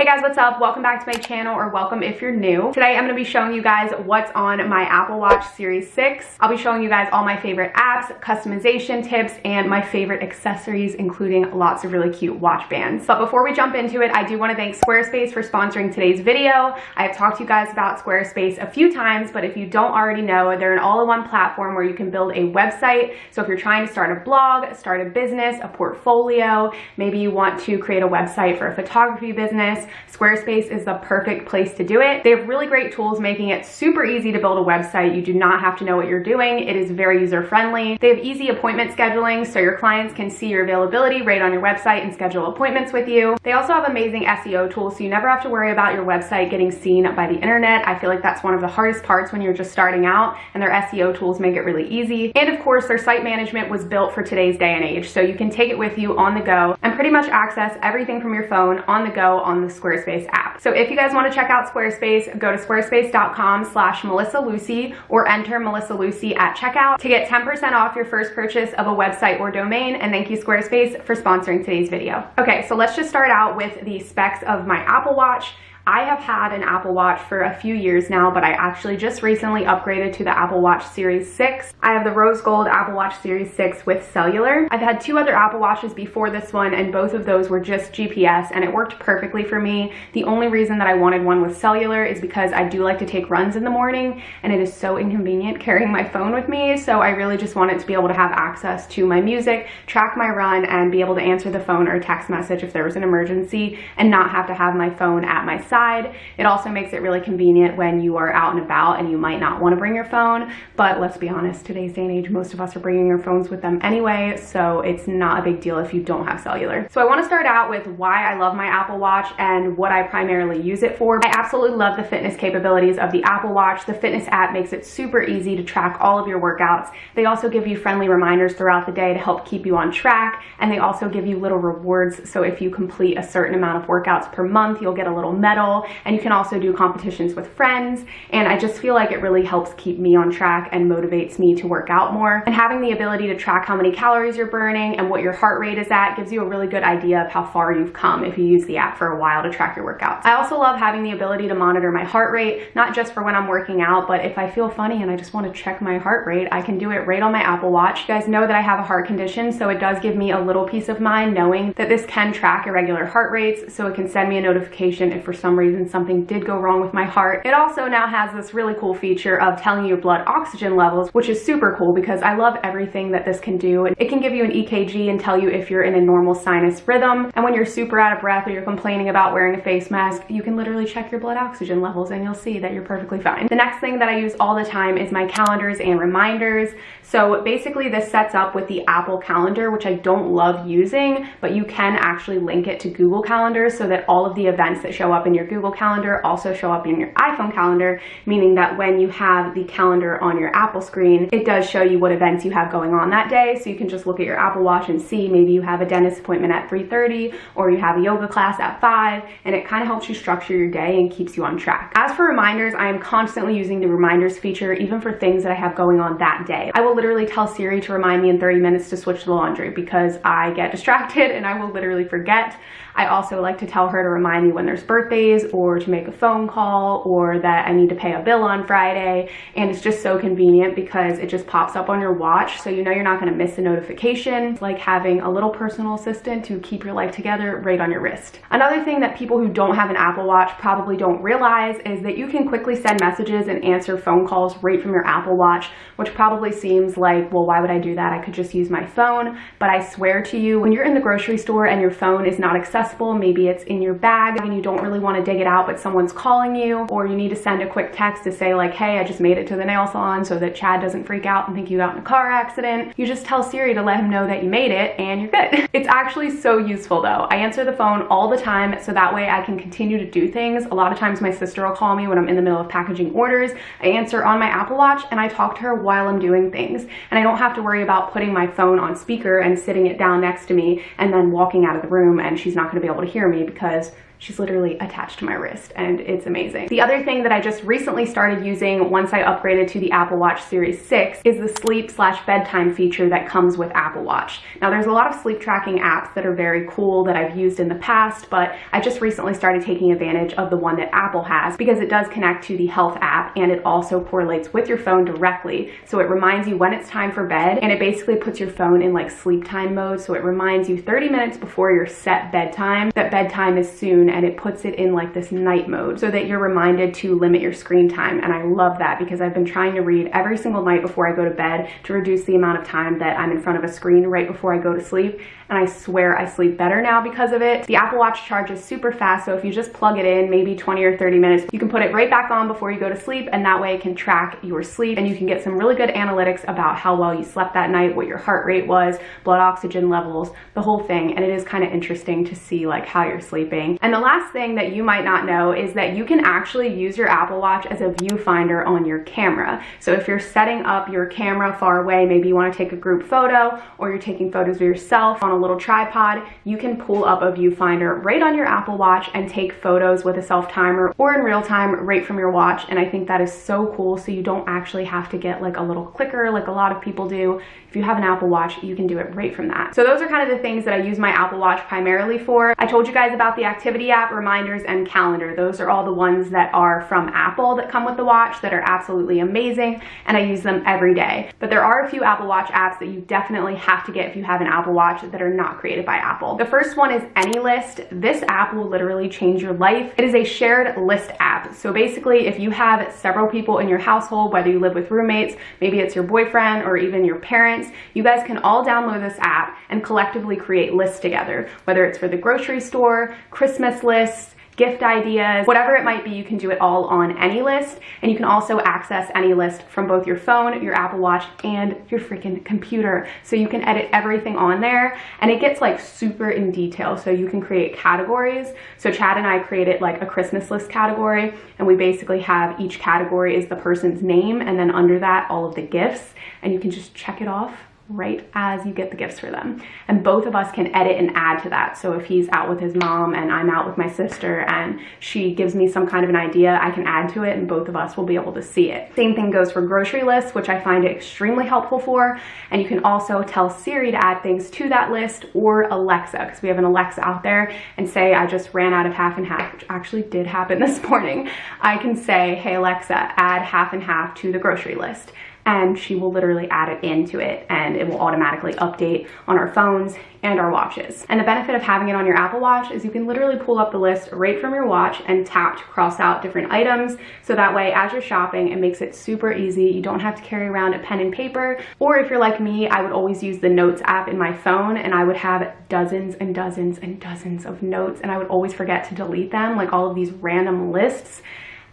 Hey guys, what's up? Welcome back to my channel or welcome if you're new. Today I'm going to be showing you guys what's on my Apple Watch Series 6. I'll be showing you guys all my favorite apps, customization tips, and my favorite accessories, including lots of really cute watch bands. But before we jump into it, I do want to thank Squarespace for sponsoring today's video. I have talked to you guys about Squarespace a few times, but if you don't already know, they're an all-in-one platform where you can build a website. So if you're trying to start a blog, start a business, a portfolio, maybe you want to create a website for a photography business, Squarespace is the perfect place to do it. They have really great tools making it super easy to build a website. You do not have to know what you're doing. It is very user friendly. They have easy appointment scheduling so your clients can see your availability right on your website and schedule appointments with you. They also have amazing SEO tools so you never have to worry about your website getting seen by the internet. I feel like that's one of the hardest parts when you're just starting out and their SEO tools make it really easy. And of course, their site management was built for today's day and age. So you can take it with you on the go and pretty much access everything from your phone on the go on the Squarespace app. So if you guys want to check out Squarespace, go to squarespace.com slash Melissa Lucy or enter Melissa Lucy at checkout to get 10% off your first purchase of a website or domain. And thank you Squarespace for sponsoring today's video. Okay, so let's just start out with the specs of my Apple Watch. I have had an Apple Watch for a few years now, but I actually just recently upgraded to the Apple Watch Series 6. I have the rose gold Apple Watch Series 6 with cellular. I've had two other Apple Watches before this one, and both of those were just GPS, and it worked perfectly for me. The only reason that I wanted one with cellular is because I do like to take runs in the morning, and it is so inconvenient carrying my phone with me, so I really just wanted to be able to have access to my music, track my run, and be able to answer the phone or text message if there was an emergency, and not have to have my phone at my It also makes it really convenient when you are out and about and you might not want to bring your phone, but let's be honest, today's day and age, most of us are bringing our phones with them anyway, so it's not a big deal if you don't have cellular. So I want to start out with why I love my Apple Watch and what I primarily use it for. I absolutely love the fitness capabilities of the Apple Watch. The fitness app makes it super easy to track all of your workouts. They also give you friendly reminders throughout the day to help keep you on track, and they also give you little rewards. So if you complete a certain amount of workouts per month, you'll get a little medal and you can also do competitions with friends and I just feel like it really helps keep me on track and motivates me to work out more and having the ability to track how many calories you're burning and what your heart rate is at gives you a really good idea of how far you've come if you use the app for a while to track your workouts. I also love having the ability to monitor my heart rate not just for when I'm working out but if I feel funny and I just want to check my heart rate I can do it right on my Apple Watch. You guys know that I have a heart condition so it does give me a little peace of mind knowing that this can track irregular heart rates so it can send me a notification if for some reason something did go wrong with my heart. It also now has this really cool feature of telling you blood oxygen levels, which is super cool because I love everything that this can do. It can give you an EKG and tell you if you're in a normal sinus rhythm. And when you're super out of breath or you're complaining about wearing a face mask, you can literally check your blood oxygen levels and you'll see that you're perfectly fine. The next thing that I use all the time is my calendars and reminders. So basically this sets up with the Apple Calendar, which I don't love using, but you can actually link it to Google calendars so that all of the events that show up in your Google Calendar also show up in your iPhone calendar, meaning that when you have the calendar on your Apple screen, it does show you what events you have going on that day. So you can just look at your Apple Watch and see maybe you have a dentist appointment at 3.30 or you have a yoga class at 5, and it kind of helps you structure your day and keeps you on track. As for reminders, I am constantly using the reminders feature even for things that I have going on that day. I will literally tell Siri to remind me in 30 minutes to switch the laundry because I get distracted and I will literally forget. I also like to tell her to remind me when there's birthdays or to make a phone call or that I need to pay a bill on Friday. And it's just so convenient because it just pops up on your watch. So you know you're not gonna miss a notification. It's like having a little personal assistant to keep your life together right on your wrist. Another thing that people who don't have an Apple Watch probably don't realize is that you can quickly send messages and answer phone calls right from your Apple Watch, which probably seems like, well, why would I do that? I could just use my phone. But I swear to you, when you're in the grocery store and your phone is not accessible. Maybe it's in your bag and you don't really to dig it out, but someone's calling you, or you need to send a quick text to say like, hey, I just made it to the nail salon so that Chad doesn't freak out and think you got in a car accident. You just tell Siri to let him know that you made it and you're good. it's actually so useful though. I answer the phone all the time so that way I can continue to do things. A lot of times my sister will call me when I'm in the middle of packaging orders. I answer on my Apple Watch and I talk to her while I'm doing things. And I don't have to worry about putting my phone on speaker and sitting it down next to me and then walking out of the room and she's not going to be able to hear me because she's literally attached to my wrist and it's amazing. The other thing that I just recently started using once I upgraded to the Apple Watch Series 6 is the sleep slash bedtime feature that comes with Apple Watch. Now there's a lot of sleep tracking apps that are very cool that I've used in the past, but I just recently started taking advantage of the one that Apple has because it does connect to the health app and it also correlates with your phone directly. So it reminds you when it's time for bed and it basically puts your phone in like sleep time mode. So it reminds you 30 minutes before your set bedtime that bedtime is soon and it puts it in like this night mode so that you're reminded to limit your screen time. And I love that because I've been trying to read every single night before I go to bed to reduce the amount of time that I'm in front of a screen right before I go to sleep and I swear I sleep better now because of it. The Apple Watch charges super fast, so if you just plug it in, maybe 20 or 30 minutes, you can put it right back on before you go to sleep, and that way it can track your sleep, and you can get some really good analytics about how well you slept that night, what your heart rate was, blood oxygen levels, the whole thing, and it is kind of interesting to see like how you're sleeping. And the last thing that you might not know is that you can actually use your Apple Watch as a viewfinder on your camera. So if you're setting up your camera far away, maybe you want to take a group photo, or you're taking photos of yourself on a little tripod, you can pull up a viewfinder right on your Apple Watch and take photos with a self timer or in real time right from your watch. And I think that is so cool. So you don't actually have to get like a little clicker like a lot of people do. If you have an Apple Watch, you can do it right from that. So those are kind of the things that I use my Apple Watch primarily for. I told you guys about the activity app, reminders, and calendar. Those are all the ones that are from Apple that come with the watch that are absolutely amazing and I use them every day. But there are a few Apple Watch apps that you definitely have to get if you have an Apple Watch that are not created by Apple. The first one is AnyList. This app will literally change your life. It is a shared list app. So basically, if you have several people in your household, whether you live with roommates, maybe it's your boyfriend or even your parents, you guys can all download this app and collectively create lists together, whether it's for the grocery store, Christmas lists, gift ideas, whatever it might be, you can do it all on AnyList. And you can also access AnyList from both your phone, your Apple Watch, and your freaking computer. So you can edit everything on there and it gets like super in detail. So you can create categories. So Chad and I created like a Christmas list category and we basically have each category is the person's name and then under that all of the gifts and you can just check it off right as you get the gifts for them. And both of us can edit and add to that. So if he's out with his mom and I'm out with my sister and she gives me some kind of an idea, I can add to it and both of us will be able to see it. Same thing goes for grocery lists, which I find extremely helpful for. And you can also tell Siri to add things to that list or Alexa, because we have an Alexa out there and say I just ran out of half and half, which actually did happen this morning. I can say, hey Alexa, add half and half to the grocery list and she will literally add it into it and it will automatically update on our phones and our watches. And the benefit of having it on your Apple Watch is you can literally pull up the list right from your watch and tap to cross out different items. So that way, as you're shopping, it makes it super easy. You don't have to carry around a pen and paper. Or if you're like me, I would always use the notes app in my phone and I would have dozens and dozens and dozens of notes and I would always forget to delete them, like all of these random lists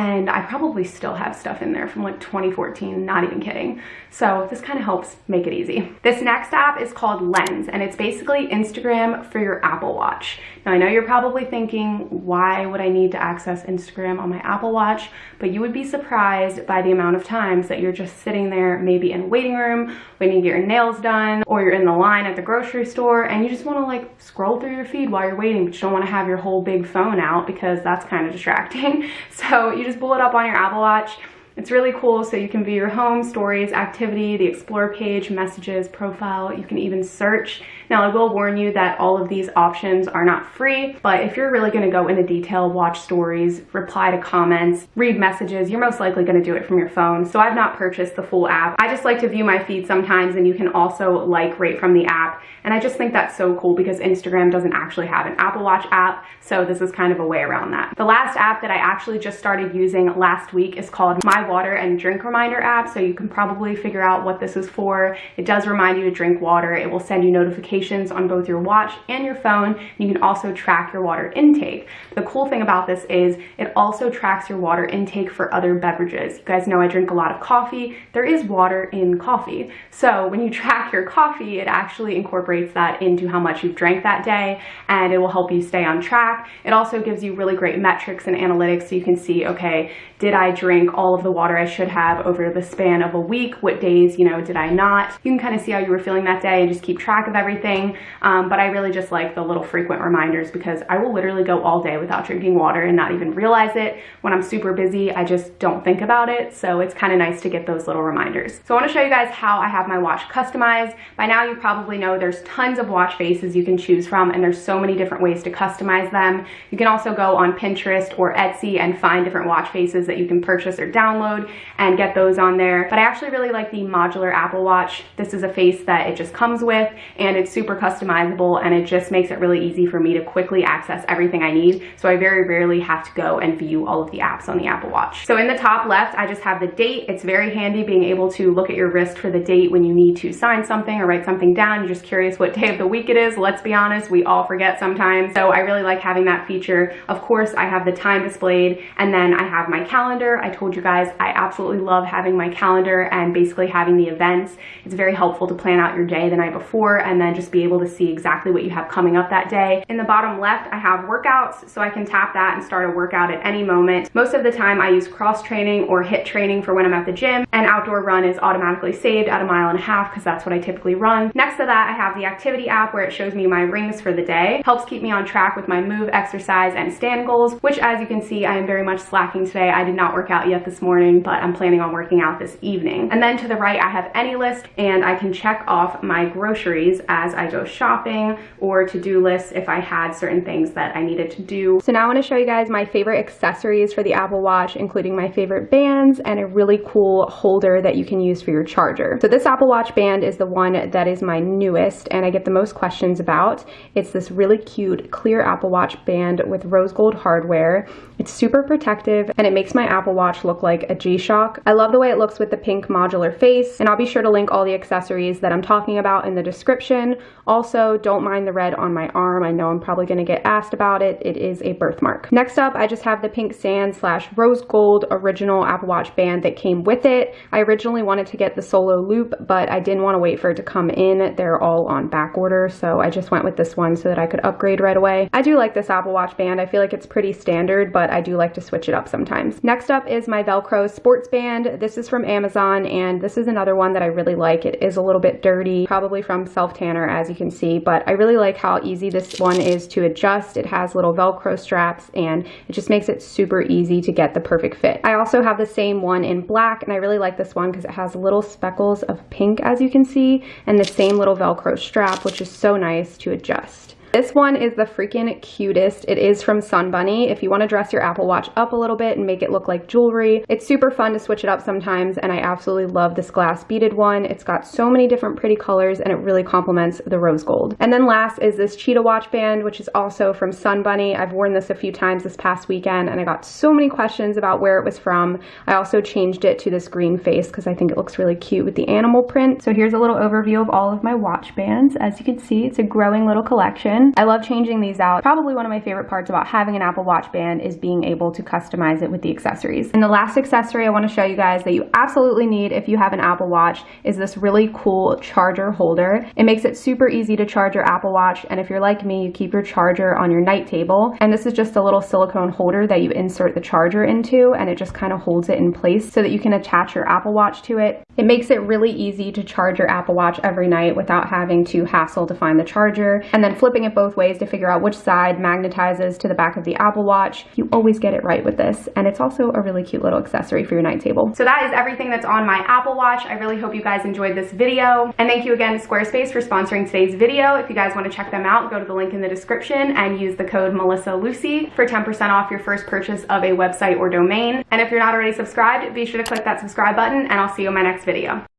and I probably still have stuff in there from like 2014, not even kidding. So this kind of helps make it easy. This next app is called Lens and it's basically Instagram for your Apple Watch. Now I know you're probably thinking, why would I need to access Instagram on my Apple Watch? But you would be surprised by the amount of times that you're just sitting there, maybe in a waiting room, waiting to get your nails done, or you're in the line at the grocery store and you just wanna like scroll through your feed while you're waiting, but you don't wanna have your whole big phone out because that's kind of distracting. So you just pull it up on your Apple Watch it's really cool so you can view your home, stories, activity, the explore page, messages, profile. You can even search. Now I will warn you that all of these options are not free, but if you're really gonna go into detail, watch stories, reply to comments, read messages, you're most likely gonna do it from your phone. So I've not purchased the full app. I just like to view my feed sometimes and you can also like right from the app. And I just think that's so cool because Instagram doesn't actually have an Apple Watch app. So this is kind of a way around that. The last app that I actually just started using last week is called My water and drink reminder app so you can probably figure out what this is for. It does remind you to drink water. It will send you notifications on both your watch and your phone. And you can also track your water intake. The cool thing about this is it also tracks your water intake for other beverages. You guys know I drink a lot of coffee. There is water in coffee. So when you track your coffee, it actually incorporates that into how much you've drank that day and it will help you stay on track. It also gives you really great metrics and analytics so you can see, okay, did I drink all of the water I should have over the span of a week? What days, you know, did I not? You can kind of see how you were feeling that day and just keep track of everything um, but I really just like the little frequent reminders because I will literally go all day without drinking water and not even realize it. When I'm super busy, I just don't think about it, so it's kind of nice to get those little reminders. So I want to show you guys how I have my watch customized. By now you probably know there's tons of watch faces you can choose from and there's so many different ways to customize them. You can also go on Pinterest or Etsy and find different watch faces that you can purchase or download and get those on there. But I actually really like the modular Apple Watch. This is a face that it just comes with and it's super customizable and it just makes it really easy for me to quickly access everything I need. So I very rarely have to go and view all of the apps on the Apple Watch. So in the top left, I just have the date. It's very handy being able to look at your wrist for the date when you need to sign something or write something down. You're just curious what day of the week it is. Let's be honest, we all forget sometimes. So I really like having that feature. Of course, I have the time displayed and then I have my calendar. I told you guys I absolutely love having my calendar and basically having the events. It's very helpful to plan out your day the night before and then just be able to see exactly what you have coming up that day. In the bottom left, I have workouts, so I can tap that and start a workout at any moment. Most of the time I use cross training or HIIT training for when I'm at the gym and outdoor run is automatically saved at a mile and a half because that's what I typically run. Next to that, I have the activity app where it shows me my rings for the day. Helps keep me on track with my move, exercise, and stand goals, which as you can see, I am very much slacking today. I did not work out yet this morning, but I'm planning on working out this evening. And then to the right, I have AnyList and I can check off my groceries as I go shopping or to-do lists if I had certain things that I needed to do. So now I want to show you guys my favorite accessories for the Apple Watch, including my favorite bands and a really cool holder that you can use for your charger. So this Apple Watch band is the one that is my newest and I get the most questions about. It's this really cute clear Apple Watch band with rose gold hardware. It's super protective and it makes my Apple Watch look like a G-Shock. I love the way it looks with the pink modular face and I'll be sure to link all the accessories that I'm talking about in the description. Also, don't mind the red on my arm. I know I'm probably going to get asked about it. It is a birthmark. Next up, I just have the pink sand slash rose gold original Apple Watch band that came with it. I originally wanted to get the solo loop, but I didn't want to wait for it to come in. They're all on back order, so I just went with this one so that I could upgrade right away. I do like this Apple Watch band. I feel like it's pretty standard, but I do like to switch it up sometimes. Next up is my Velcro sports band. This is from Amazon, and this is another one that I really like. It is a little bit dirty, probably from Self Tanner, as you can see, but I really like how easy this one is to adjust. It has little Velcro straps, and it just makes it super easy to get the perfect fit. I also have the same one in black, and I really like this one because it has little speckles of pink, as you can see, and the same little Velcro strap, which is so nice to adjust. This one is the freaking cutest. It is from Sun Bunny. If you want to dress your Apple Watch up a little bit and make it look like jewelry, it's super fun to switch it up sometimes and I absolutely love this glass beaded one. It's got so many different pretty colors and it really complements the rose gold. And then last is this cheetah watch band, which is also from Sun Bunny. I've worn this a few times this past weekend and I got so many questions about where it was from. I also changed it to this green face because I think it looks really cute with the animal print. So here's a little overview of all of my watch bands. As you can see, it's a growing little collection. I love changing these out. Probably one of my favorite parts about having an Apple Watch band is being able to customize it with the accessories. And the last accessory I want to show you guys that you absolutely need if you have an Apple Watch is this really cool charger holder. It makes it super easy to charge your Apple Watch and if you're like me, you keep your charger on your night table. And this is just a little silicone holder that you insert the charger into and it just kind of holds it in place so that you can attach your Apple Watch to it. It makes it really easy to charge your Apple Watch every night without having to hassle to find the charger and then flipping it both ways to figure out which side magnetizes to the back of the Apple Watch. You always get it right with this. And it's also a really cute little accessory for your night table. So that is everything that's on my Apple Watch. I really hope you guys enjoyed this video. And thank you again to Squarespace for sponsoring today's video. If you guys want to check them out, go to the link in the description and use the code Melissa Lucy for 10% off your first purchase of a website or domain. And if you're not already subscribed, be sure to click that subscribe button and I'll see you in my next video.